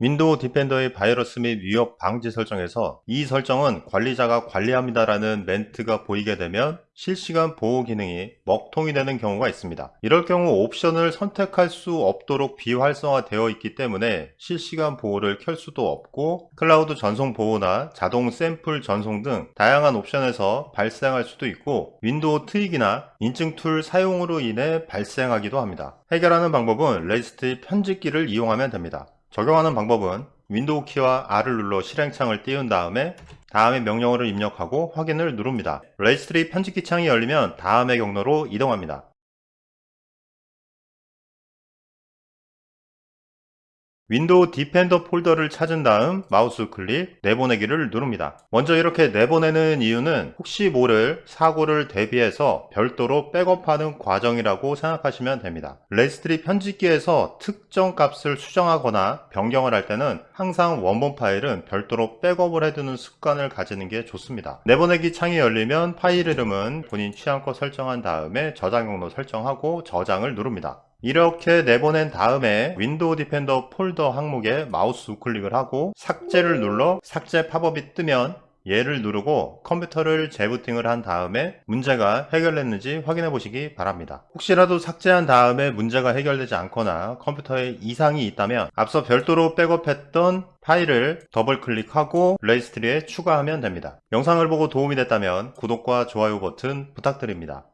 윈도우 디펜더의 바이러스 및 위협 방지 설정에서 이 설정은 관리자가 관리합니다 라는 멘트가 보이게 되면 실시간 보호 기능이 먹통이 되는 경우가 있습니다. 이럴 경우 옵션을 선택할 수 없도록 비활성화 되어 있기 때문에 실시간 보호를 켤 수도 없고 클라우드 전송 보호나 자동 샘플 전송 등 다양한 옵션에서 발생할 수도 있고 윈도우 tweak이나 인증 툴 사용으로 인해 발생하기도 합니다. 해결하는 방법은 레지스트리 편집기를 이용하면 됩니다. 적용하는 방법은 윈도우 키와 R을 눌러 실행창을 띄운 다음에 다음의 명령어를 입력하고 확인을 누릅니다. 레지스트리 편집기 창이 열리면 다음의 경로로 이동합니다. 윈도우 디펜더 폴더를 찾은 다음 마우스 클릭 내보내기를 누릅니다. 먼저 이렇게 내보내는 이유는 혹시 모를 사고를 대비해서 별도로 백업하는 과정이라고 생각하시면 됩니다. 레지스트리 편집기에서 특정 값을 수정하거나 변경을 할 때는 항상 원본 파일은 별도로 백업을 해두는 습관을 가지는 게 좋습니다. 내보내기 창이 열리면 파일 이름은 본인 취향껏 설정한 다음에 저장 경로 설정하고 저장을 누릅니다. 이렇게 내보낸 다음에 윈도우 디펜더 폴더 항목에 마우스 우클릭을 하고 삭제를 눌러 삭제 팝업이 뜨면 예를 누르고 컴퓨터를 재부팅을 한 다음에 문제가 해결됐는지 확인해 보시기 바랍니다. 혹시라도 삭제한 다음에 문제가 해결되지 않거나 컴퓨터에 이상이 있다면 앞서 별도로 백업했던 파일을 더블 클릭하고 레지스트리에 추가하면 됩니다. 영상을 보고 도움이 됐다면 구독과 좋아요 버튼 부탁드립니다.